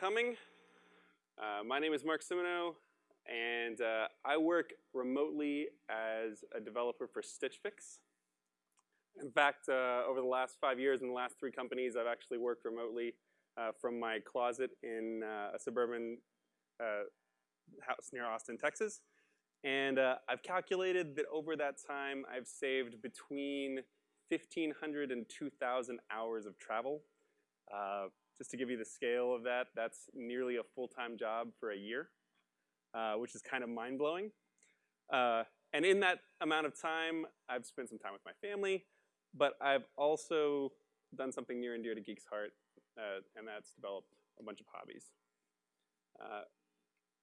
coming. Uh, my name is Mark Simoneau, and uh, I work remotely as a developer for Stitch Fix. In fact, uh, over the last five years in the last three companies, I've actually worked remotely uh, from my closet in uh, a suburban uh, house near Austin, Texas. And I've calculated that over that time, I've saved between 1,500 and 2,000 hours of travel. Just to give you the scale of that, that's nearly a full-time job for a year, uh, which is kind of mind-blowing. Uh, and in that amount of time, I've spent some time with my family, but I've also done something near and dear to Geek's heart, uh, and that's developed a bunch of hobbies. Uh,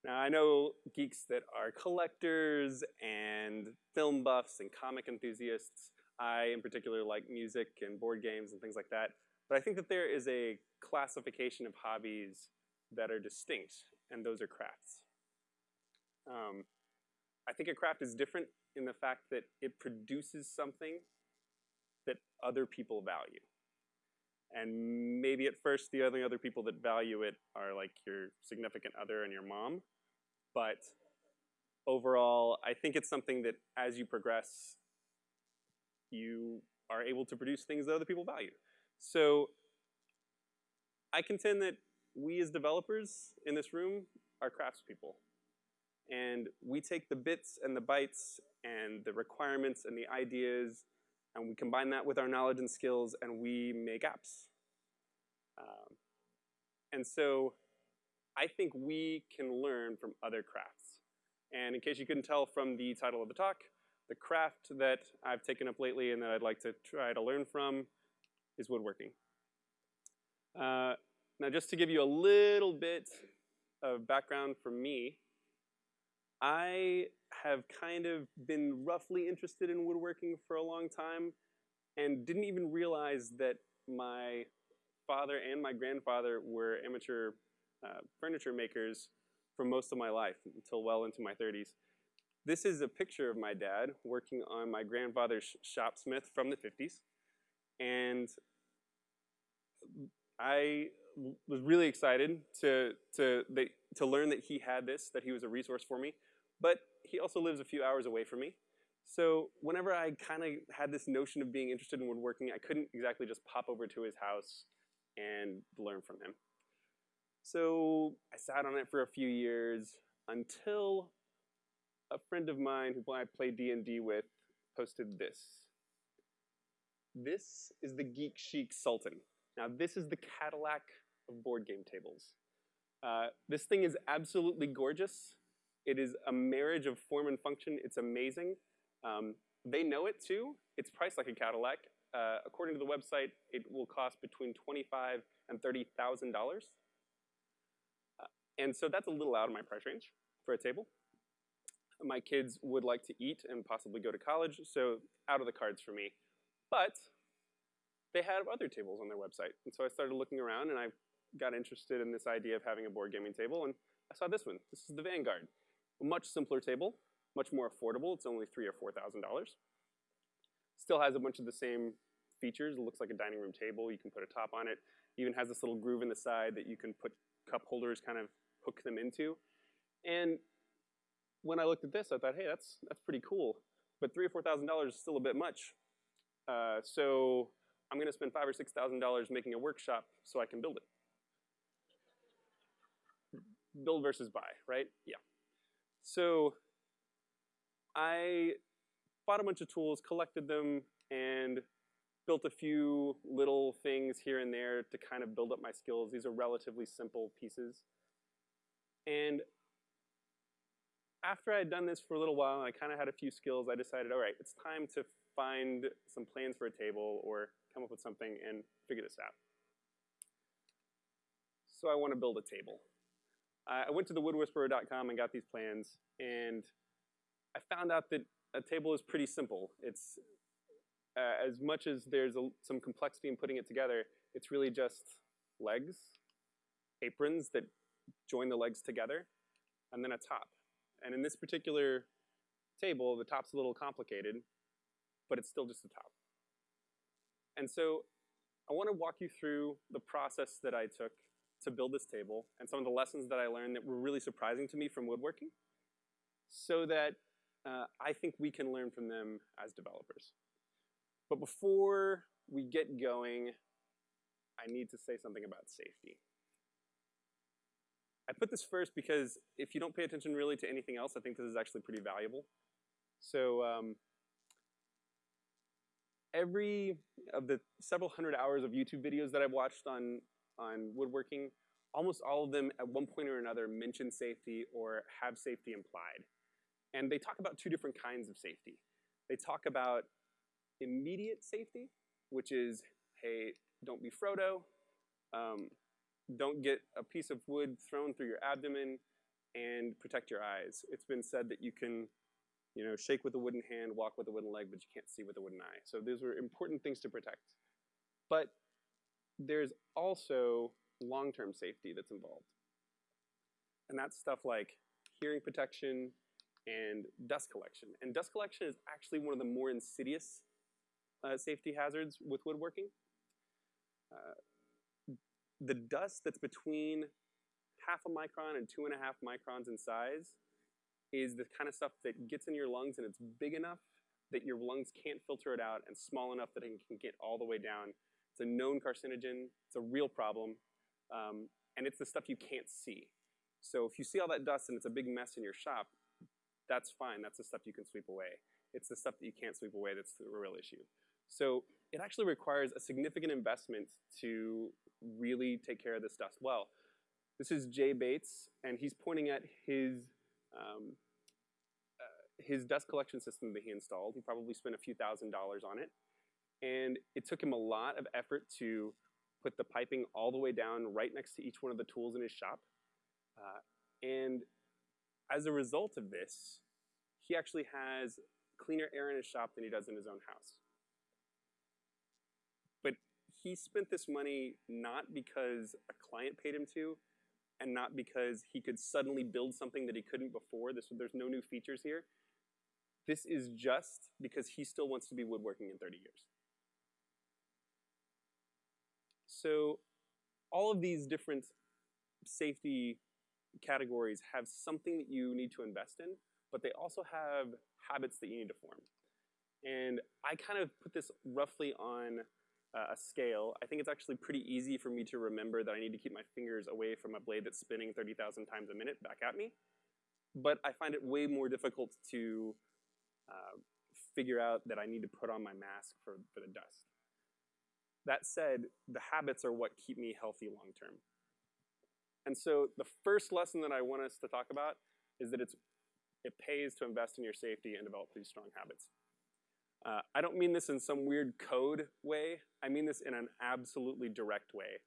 now, I know geeks that are collectors and film buffs and comic enthusiasts. I, in particular, like music and board games and things like that. But I think that there is a classification of hobbies that are distinct, and those are crafts. Um, I think a craft is different in the fact that it produces something that other people value. And maybe at first the only other people that value it are like your significant other and your mom. But overall, I think it's something that as you progress, you are able to produce things that other people value. So I contend that we as developers in this room are craftspeople. And we take the bits and the bytes and the requirements and the ideas and we combine that with our knowledge and skills and we make apps. Um, and so I think we can learn from other crafts. And in case you couldn't tell from the title of the talk, the craft that I've taken up lately and that I'd like to try to learn from is woodworking. Uh, now just to give you a little bit of background from me, I have kind of been roughly interested in woodworking for a long time and didn't even realize that my father and my grandfather were amateur uh, furniture makers for most of my life until well into my 30s. This is a picture of my dad working on my grandfather's shopsmith from the 50s. And I was really excited to, to, to learn that he had this, that he was a resource for me. But he also lives a few hours away from me. So whenever I kind of had this notion of being interested in woodworking, I couldn't exactly just pop over to his house and learn from him. So I sat on it for a few years until a friend of mine who I played D&D with posted this. This is the Geek Chic Sultan. Now this is the Cadillac of board game tables. Uh, this thing is absolutely gorgeous. It is a marriage of form and function. It's amazing. Um, they know it too. It's priced like a Cadillac. Uh, according to the website, it will cost between twenty-five and thirty thousand uh, dollars. And so that's a little out of my price range for a table my kids would like to eat and possibly go to college, so out of the cards for me. But they have other tables on their website. And so I started looking around and I got interested in this idea of having a board gaming table and I saw this one. This is the Vanguard. A much simpler table, much more affordable. It's only three or four thousand dollars. Still has a bunch of the same features. It looks like a dining room table. You can put a top on it. Even has this little groove in the side that you can put cup holders kind of hook them into. And when I looked at this, I thought, hey, that's that's pretty cool. But three or four thousand dollars is still a bit much. Uh, so I'm going to spend five or six thousand dollars making a workshop so I can build it. Build versus buy, right? Yeah. So I bought a bunch of tools, collected them, and built a few little things here and there to kind of build up my skills. These are relatively simple pieces. And after I had done this for a little while and I kind of had a few skills, I decided, all right, it's time to find some plans for a table or come up with something and figure this out. So I want to build a table. I went to the woodwhisperer.com and got these plans, and I found out that a table is pretty simple. It's uh, as much as there's a, some complexity in putting it together, it's really just legs, aprons that join the legs together, and then a top. And in this particular table, the top's a little complicated, but it's still just the top. And so I want to walk you through the process that I took to build this table and some of the lessons that I learned that were really surprising to me from woodworking so that uh, I think we can learn from them as developers. But before we get going, I need to say something about safety. I put this first because if you don't pay attention really to anything else, I think this is actually pretty valuable. So um, every of the several hundred hours of YouTube videos that I've watched on, on woodworking, almost all of them at one point or another mention safety or have safety implied. And they talk about two different kinds of safety. They talk about immediate safety, which is, hey, don't be Frodo, um, don't get a piece of wood thrown through your abdomen, and protect your eyes. It's been said that you can you know, shake with a wooden hand, walk with a wooden leg, but you can't see with a wooden eye. So those were important things to protect. But there's also long-term safety that's involved. And that's stuff like hearing protection and dust collection. And dust collection is actually one of the more insidious uh, safety hazards with woodworking. Uh, the dust that's between half a micron and two and a half microns in size is the kind of stuff that gets in your lungs and it's big enough that your lungs can't filter it out and small enough that it can get all the way down. It's a known carcinogen. It's a real problem. Um, and it's the stuff you can't see. So if you see all that dust and it's a big mess in your shop, that's fine. That's the stuff you can sweep away. It's the stuff that you can't sweep away that's the real issue. So it actually requires a significant investment to really take care of this dust well. This is Jay Bates, and he's pointing at his um, uh, his dust collection system that he installed. He probably spent a few thousand dollars on it. And it took him a lot of effort to put the piping all the way down right next to each one of the tools in his shop. Uh, and as a result of this, he actually has cleaner air in his shop than he does in his own house. But he spent this money not because a client paid him to, and not because he could suddenly build something that he couldn't before. This, there's no new features here. This is just because he still wants to be woodworking in 30 years. So all of these different safety categories have something that you need to invest in, but they also have habits that you need to form. And I kind of put this roughly on uh, a scale, I think it's actually pretty easy for me to remember that I need to keep my fingers away from a blade that's spinning 30,000 times a minute back at me. But I find it way more difficult to uh, figure out that I need to put on my mask for, for the dust. That said, the habits are what keep me healthy long term. And so the first lesson that I want us to talk about is that it's, it pays to invest in your safety and develop these strong habits. Uh, I don't mean this in some weird code way. I mean this in an absolutely direct way.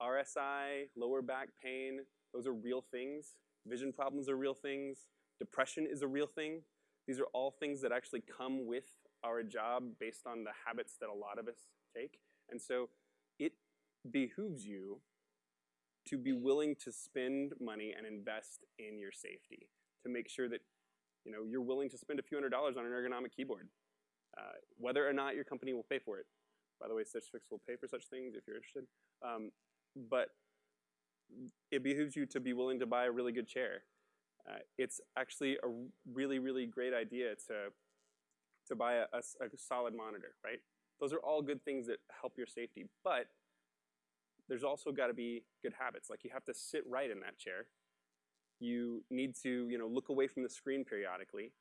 RSI, lower back pain, those are real things. Vision problems are real things. Depression is a real thing. These are all things that actually come with our job based on the habits that a lot of us take. And so it behooves you to be willing to spend money and invest in your safety to make sure that you know, you're willing to spend a few hundred dollars on an ergonomic keyboard uh, whether or not your company will pay for it. By the way, Stitch Fix will pay for such things if you're interested. Um, but it behooves you to be willing to buy a really good chair. Uh, it's actually a really, really great idea to, to buy a, a, a solid monitor, right? Those are all good things that help your safety, but there's also got to be good habits. Like you have to sit right in that chair. You need to, you know, look away from the screen periodically,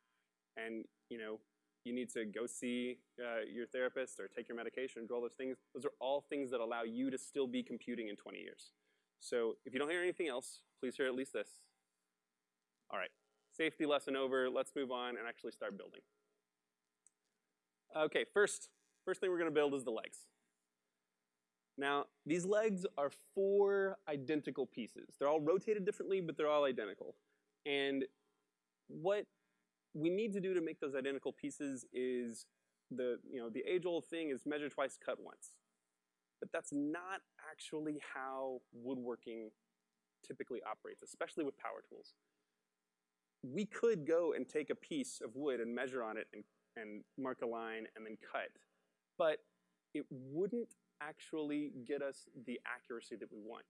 and you know, you need to go see uh, your therapist or take your medication, do all those things. Those are all things that allow you to still be computing in 20 years. So if you don't hear anything else, please hear at least this. All right, safety lesson over. Let's move on and actually start building. Okay, first, first thing we're going to build is the legs. Now, these legs are four identical pieces. They're all rotated differently, but they're all identical. And what we need to do to make those identical pieces is the, you know, the age-old thing is measure twice, cut once. But that's not actually how woodworking typically operates, especially with power tools. We could go and take a piece of wood and measure on it and, and mark a line and then cut, but it wouldn't actually get us the accuracy that we want.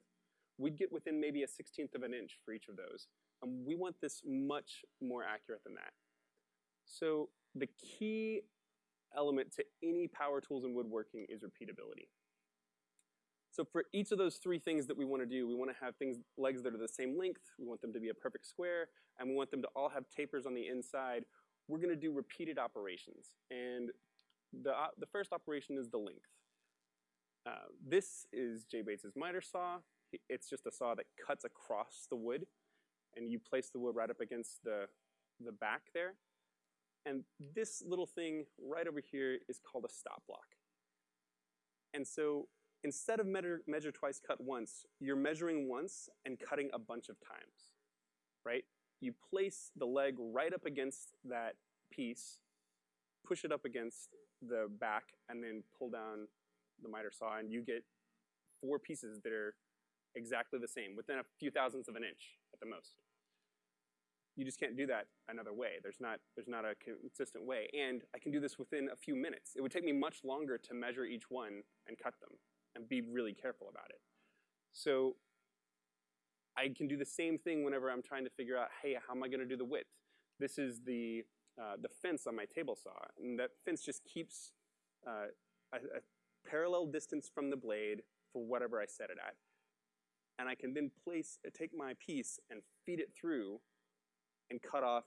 we'd get within maybe a 16th of an inch for each of those. And we want this much more accurate than that. So the key element to any power tools and woodworking is repeatability. So for each of those three things that we want to do, we want to have things legs that are the same length, we want them to be a perfect square, and we want them to all have tapers on the inside. We're going to do repeated operations. And the, uh, the first operation is the length. Uh, this is Jay Bates's miter saw. It's just a saw that cuts across the wood, and you place the wood right up against the, the back there. And this little thing right over here is called a stop block. And so instead of measure, measure twice, cut once, you're measuring once and cutting a bunch of times, right? You place the leg right up against that piece, push it up against the back, and then pull down the miter saw, and you get four pieces that are exactly the same, within a few thousandths of an inch at the most. You just can't do that another way. There's not, there's not a consistent way. And I can do this within a few minutes. It would take me much longer to measure each one and cut them and be really careful about it. So I can do the same thing whenever I'm trying to figure out, hey, how am I going to do the width? This is the, uh, the fence on my table saw, and that fence just keeps uh, a, a parallel distance from the blade for whatever I set it at. And I can then place, take my piece and feed it through and cut off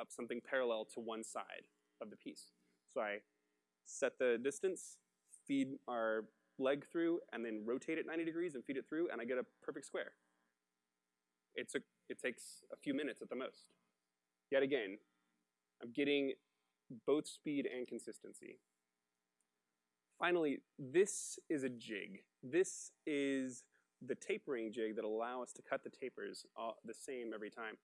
up something parallel to one side of the piece. So I set the distance, feed our leg through, and then rotate it 90 degrees and feed it through, and I get a perfect square. It's a, it takes a few minutes at the most. Yet again, I'm getting both speed and consistency. Finally, this is a jig. This is the tapering jig that allow us to cut the tapers the same every time.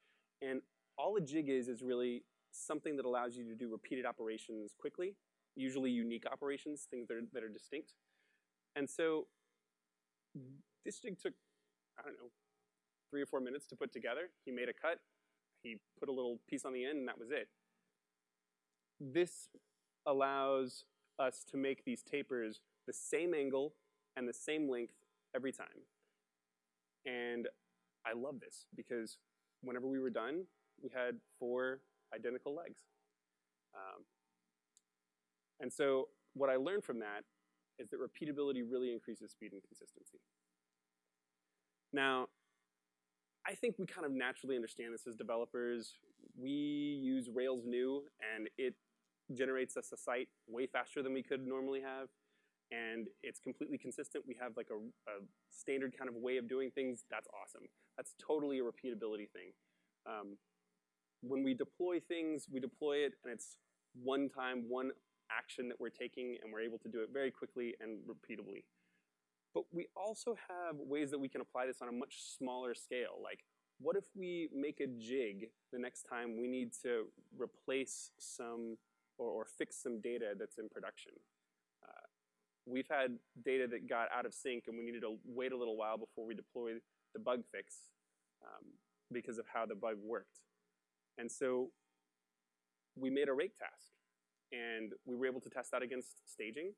And all a jig is is really something that allows you to do repeated operations quickly, usually unique operations, things that are, that are distinct. And so this jig took, I don't know, three or four minutes to put together. He made a cut, he put a little piece on the end, and that was it. This allows us to make these tapers the same angle and the same length every time. And I love this because whenever we were done, we had four identical legs. Um, and so what I learned from that is that repeatability really increases speed and consistency. Now, I think we kind of naturally understand this as developers. We use Rails new, and it generates us a site way faster than we could normally have. And it's completely consistent. We have like a, a standard kind of way of doing things. That's awesome. That's totally a repeatability thing. Um, when we deploy things, we deploy it, and it's one time, one action that we're taking, and we're able to do it very quickly and repeatably. But we also have ways that we can apply this on a much smaller scale. Like, what if we make a jig the next time we need to replace some or, or fix some data that's in production? We've had data that got out of sync and we needed to wait a little while before we deploy the bug fix um, because of how the bug worked. And so we made a rake task and we were able to test that against staging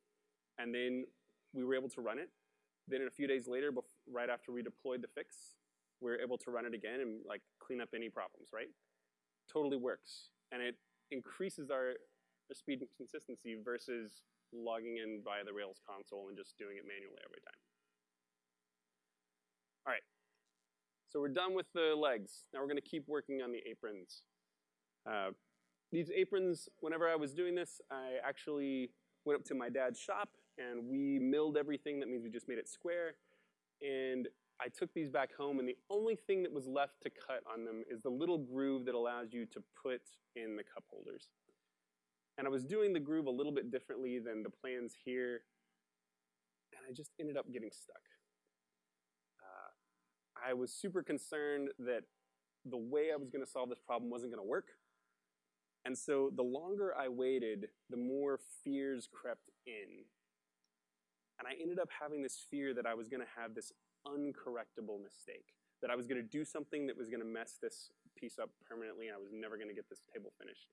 and then we were able to run it. Then a few days later, right after we deployed the fix, we were able to run it again and like clean up any problems, right? Totally works. And it increases our speed and consistency versus logging in via the Rails console and just doing it manually every time. All right, so we're done with the legs. Now we're gonna keep working on the aprons. Uh, these aprons, whenever I was doing this, I actually went up to my dad's shop and we milled everything. That means we just made it square. And I took these back home and the only thing that was left to cut on them is the little groove that allows you to put in the cup holders. And I was doing the groove a little bit differently than the plans here, and I just ended up getting stuck. Uh, I was super concerned that the way I was going to solve this problem wasn't going to work. And so the longer I waited, the more fears crept in. And I ended up having this fear that I was going to have this uncorrectable mistake, that I was going to do something that was going to mess this piece up permanently and I was never going to get this table finished.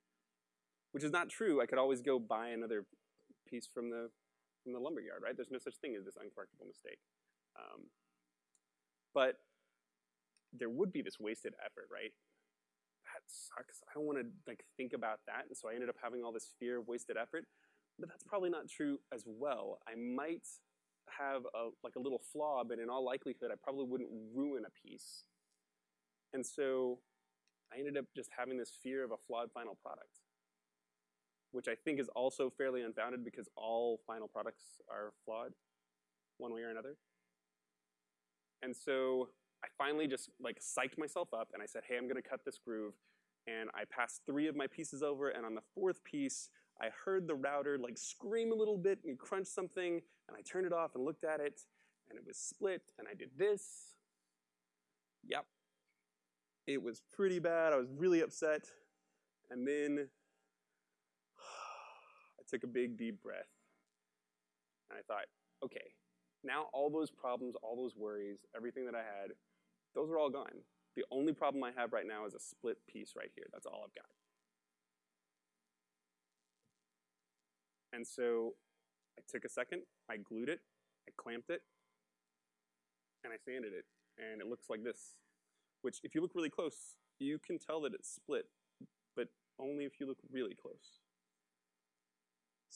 Which is not true. I could always go buy another piece from the, from the lumberyard, right? There's no such thing as this uncorrectable mistake. Um, But there would be this wasted effort, right? That sucks. I don't want to like think about that, and so I ended up having all this fear of wasted effort. But that's probably not true as well. I might have a like a little flaw, but in all likelihood, I probably wouldn't ruin a piece. And so I ended up just having this fear of a flawed final product, which I think is also fairly unfounded because all final products are flawed one way or another. And so I finally just like psyched myself up and I said, hey, I'm gonna cut this groove. And I passed three of my pieces over, and on the fourth piece, I heard the router like scream a little bit and crunch something, and I turned it off and looked at it, and it was split, and I did this. Yep. It was pretty bad. I was really upset. And then took a big deep breath. And I thought, okay, now all those problems, all those worries, everything that I had, those are all gone. The only problem I have right now is a split piece right here. That's all I've got. And so I took a second, I glued it, I clamped it, and I sanded it. And it looks like this, which if you look really close, you can tell that it's split, but only if you look really close.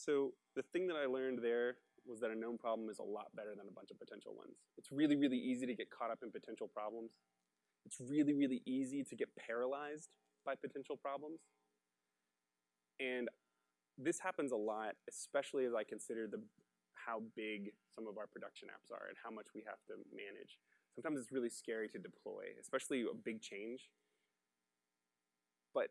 So the thing that I learned there was that a known problem is a lot better than a bunch of potential ones. It's really, really easy to get caught up in potential problems. It's really, really easy to get paralyzed by potential problems. And this happens a lot, especially as I consider the how big some of our production apps are and how much we have to manage. Sometimes it's really scary to deploy, especially a big change. But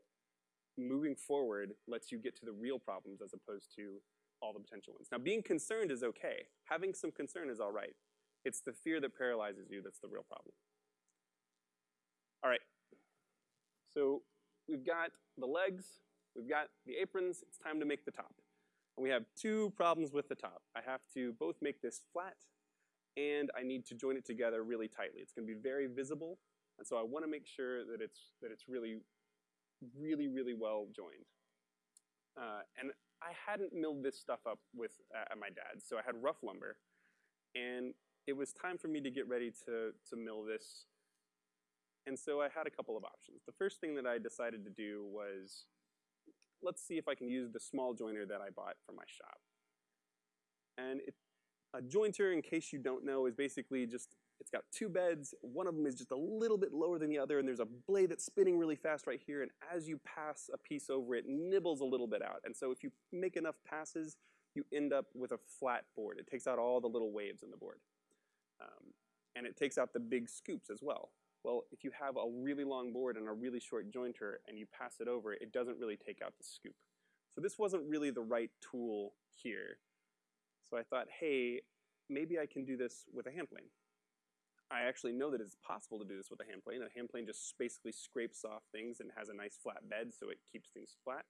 moving forward lets you get to the real problems as opposed to all the potential ones. Now, being concerned is okay. Having some concern is all right. It's the fear that paralyzes you that's the real problem. All right. So we've got the legs, we've got the aprons, it's time to make the top. And we have two problems with the top. I have to both make this flat and I need to join it together really tightly. It's gonna be very visible, and so I wanna make sure that it's, that it's really, really, really well joined. Uh, and I hadn't milled this stuff up with uh, my dad's, so I had rough lumber, and it was time for me to get ready to, to mill this. And so I had a couple of options. The first thing that I decided to do was, let's see if I can use the small joiner that I bought from my shop. And it, a jointer, in case you don't know, is basically just it's got two beds. One of them is just a little bit lower than the other, and there's a blade that's spinning really fast right here, and as you pass a piece over it, nibbles a little bit out. And so if you make enough passes, you end up with a flat board. It takes out all the little waves in the board. Um, and it takes out the big scoops as well. Well, if you have a really long board and a really short jointer and you pass it over, it doesn't really take out the scoop. So this wasn't really the right tool here. So I thought, hey, maybe I can do this with a hand plane. I actually know that it's possible to do this with a hand plane. A hand plane just basically scrapes off things and has a nice flat bed so it keeps things flat.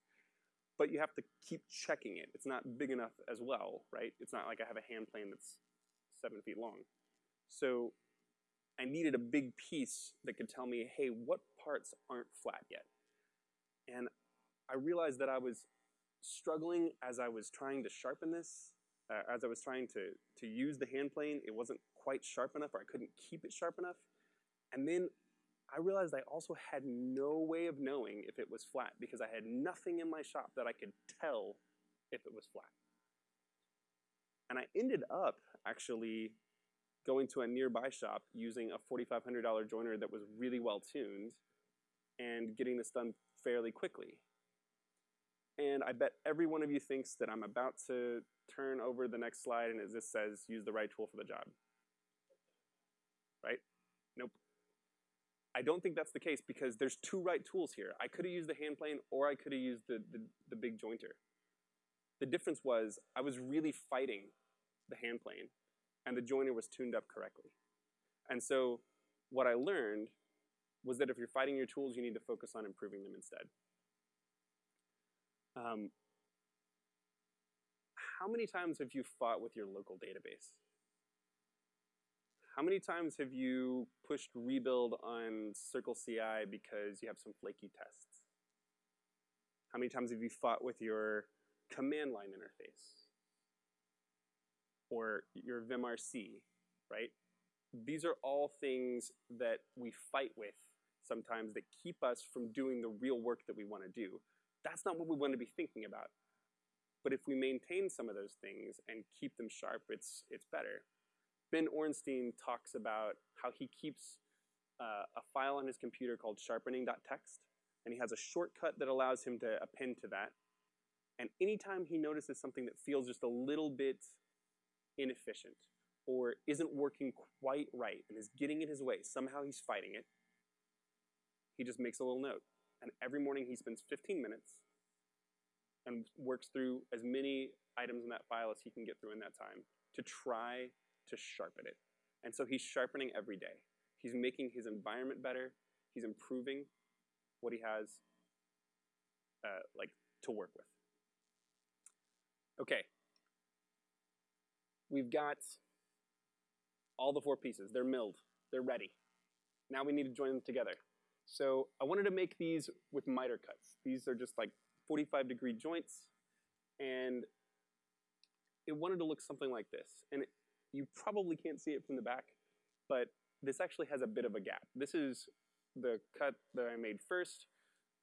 But you have to keep checking it. It's not big enough as well, right? It's not like I have a hand plane that's seven feet long. So I needed a big piece that could tell me, hey, what parts aren't flat yet? And I realized that I was struggling as I was trying to sharpen this uh, as I was trying to, to use the hand plane, it wasn't quite sharp enough or I couldn't keep it sharp enough. And then I realized I also had no way of knowing if it was flat because I had nothing in my shop that I could tell if it was flat. And I ended up actually going to a nearby shop using a $4,500 joiner that was really well tuned and getting this done fairly quickly. And I bet every one of you thinks that I'm about to turn over the next slide and it just says use the right tool for the job. Right? Nope. I don't think that's the case because there's two right tools here. I could have used the hand plane or I could have used the, the, the big jointer. The difference was I was really fighting the hand plane and the joiner was tuned up correctly. And so what I learned was that if you're fighting your tools, you need to focus on improving them instead. Um, how many times have you fought with your local database? How many times have you pushed rebuild on Circle CI because you have some flaky tests? How many times have you fought with your command line interface? Or your vimrc, right? these are all things that we fight with sometimes that keep us from doing the real work that we want to do. That's not what we want to be thinking about. But if we maintain some of those things and keep them sharp, it's, it's better. Ben Orenstein talks about how he keeps uh, a file on his computer called sharpening.txt, and he has a shortcut that allows him to append to that. And anytime he notices something that feels just a little bit inefficient or isn't working quite right and is getting in his way, somehow he's fighting it, he just makes a little note. And every morning he spends 15 minutes and works through as many items in that file as he can get through in that time to try to sharpen it. And so he's sharpening every day. He's making his environment better. He's improving what he has uh, like to work with. Okay. We've got all the four pieces. They're milled. They're ready. Now we need to join them together. So I wanted to make these with miter cuts. These are just like 45 degree joints. And it wanted to look something like this. And it, you probably can't see it from the back, but this actually has a bit of a gap. This is the cut that I made first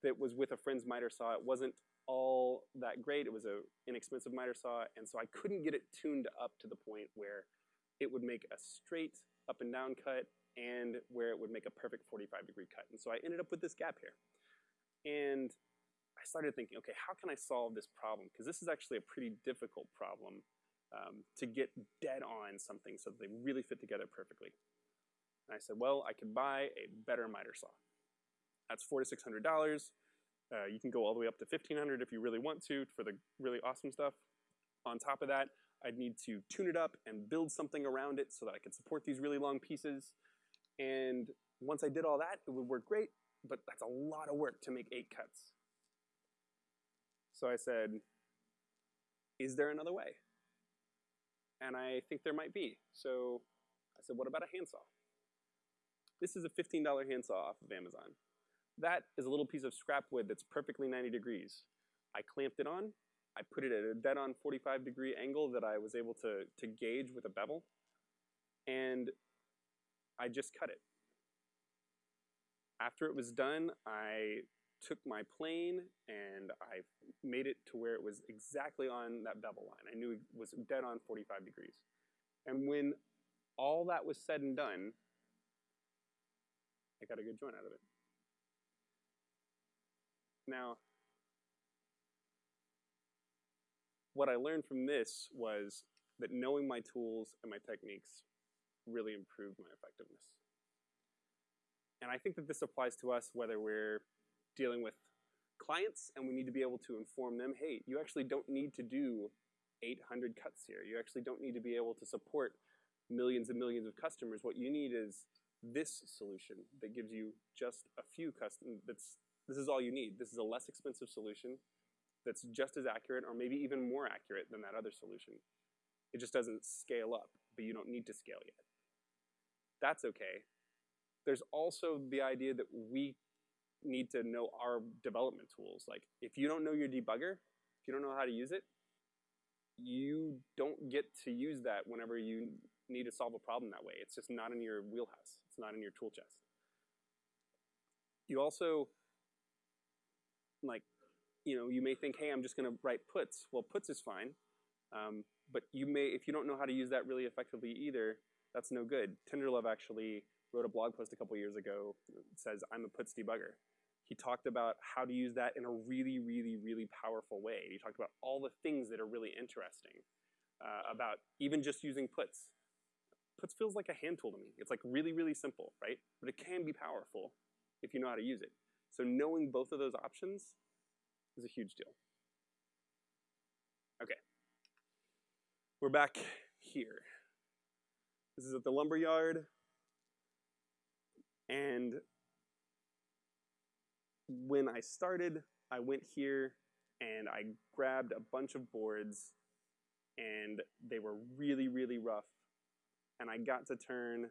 that was with a friend's miter saw. It wasn't all that great. It was an inexpensive miter saw, and so I couldn't get it tuned up to the point where it would make a straight up and down cut and where it would make a perfect 45 degree cut. And so I ended up with this gap here. And I started thinking, okay, how can I solve this problem? Because this is actually a pretty difficult problem um, to get dead on something so that they really fit together perfectly. And I said, well, I could buy a better miter saw. That's four to six hundred dollars. Uh, you can go all the way up to fifteen hundred if you really want to for the really awesome stuff. On top of that, I'd need to tune it up and build something around it so that I could support these really long pieces. And once I did all that, it would work great, but that's a lot of work to make eight cuts. So I said, is there another way? And I think there might be. So I said, what about a handsaw? This is a $15 handsaw off of Amazon. That is a little piece of scrap wood that's perfectly 90 degrees. I clamped it on, I put it at a dead on 45 degree angle that I was able to, to gauge with a bevel, and I just cut it. After it was done, I took my plane and I made it to where it was exactly on that bevel line. I knew it was dead on 45 degrees. And when all that was said and done, I got a good joint out of it. Now, what I learned from this was that knowing my tools and my techniques really improved my effectiveness. And I think that this applies to us whether we're dealing with clients and we need to be able to inform them, hey, you actually don't need to do 800 cuts here. You actually don't need to be able to support millions and millions of customers. What you need is this solution that gives you just a few custom, that's, this is all you need. This is a less expensive solution that's just as accurate or maybe even more accurate than that other solution. It just doesn't scale up, but you don't need to scale yet. That's okay. There's also the idea that we need to know our development tools. Like if you don't know your debugger, if you don't know how to use it, you don't get to use that whenever you need to solve a problem that way. It's just not in your wheelhouse. It's not in your tool chest. You also, like, you know, you may think, hey, I'm just going to write puts. Well, puts is fine. Um, but you may, if you don't know how to use that really effectively either, that's no good. Tenderlove actually wrote a blog post a couple years ago says, I'm a puts debugger. He talked about how to use that in a really, really, really powerful way. He talked about all the things that are really interesting uh, about even just using puts. Puts feels like a hand tool to me. It's like really, really simple, right? But it can be powerful if you know how to use it. So knowing both of those options is a huge deal. Okay. We're back here. This is at the lumber yard. And when I started, I went here and I grabbed a bunch of boards and they were really, really rough and I got to turn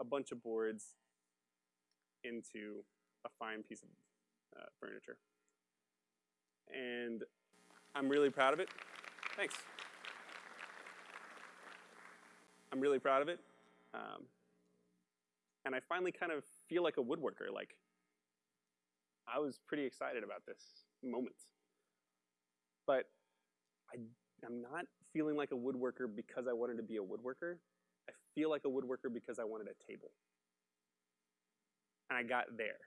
a bunch of boards into a fine piece of uh, furniture. And I'm really proud of it. Thanks. I'm really proud of it. Um, and I finally kind of feel like a woodworker. Like, I was pretty excited about this moment. But I, I'm not feeling like a woodworker because I wanted to be a woodworker. I feel like a woodworker because I wanted a table. And I got there,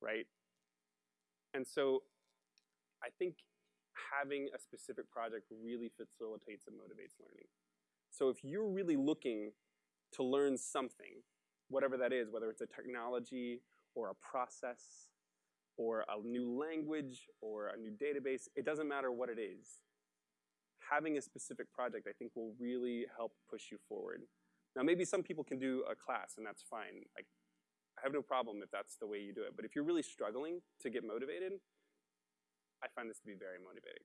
right? And so I think having a specific project really facilitates and motivates learning. So if you're really looking to learn something, whatever that is, whether it's a technology or a process or a new language or a new database, it doesn't matter what it is. Having a specific project, I think, will really help push you forward. Now, maybe some people can do a class, and that's fine. Like, I have no problem if that's the way you do it. But if you're really struggling to get motivated, I find this to be very motivating.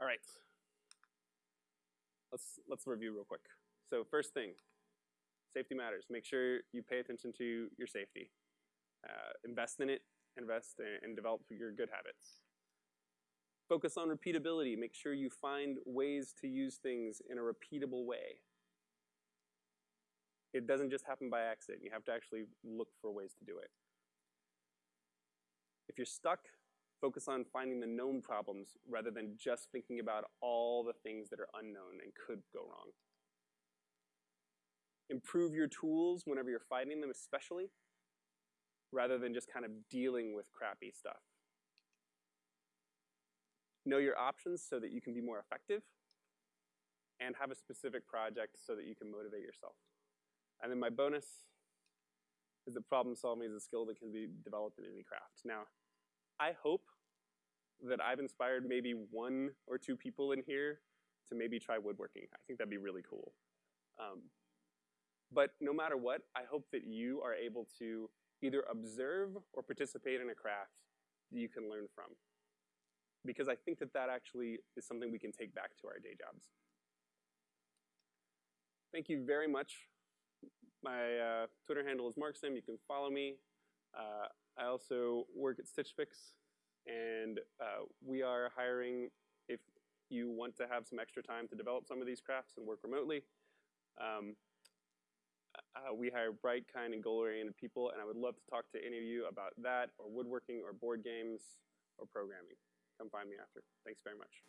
All right. Let's, let's review real quick. So first thing, safety matters. Make sure you pay attention to your safety. Uh, invest in it, invest in, and develop your good habits. Focus on repeatability. Make sure you find ways to use things in a repeatable way. It doesn't just happen by accident. You have to actually look for ways to do it. If you're stuck, focus on finding the known problems rather than just thinking about all the things that are unknown and could go wrong. Improve your tools whenever you're fighting them, especially, rather than just kind of dealing with crappy stuff. Know your options so that you can be more effective, and have a specific project so that you can motivate yourself. And then my bonus is that problem solving is a skill that can be developed in any craft. Now, I hope that I've inspired maybe one or two people in here to maybe try woodworking. I think that'd be really cool. Um, but no matter what, I hope that you are able to either observe or participate in a craft that you can learn from. Because I think that that actually is something we can take back to our day jobs. Thank you very much. My uh, Twitter handle is Marksim. You can follow me. Uh, I also work at Stitch Fix, and uh, we are hiring if you want to have some extra time to develop some of these crafts and work remotely. Um, uh, we hire bright, kind, and goal-oriented people, and I would love to talk to any of you about that, or woodworking, or board games, or programming. Come find me after. Thanks very much.